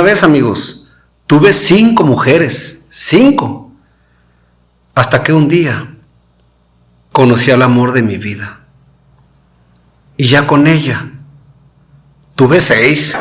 Una vez, amigos, tuve cinco mujeres, cinco, hasta que un día conocí al amor de mi vida. Y ya con ella tuve seis.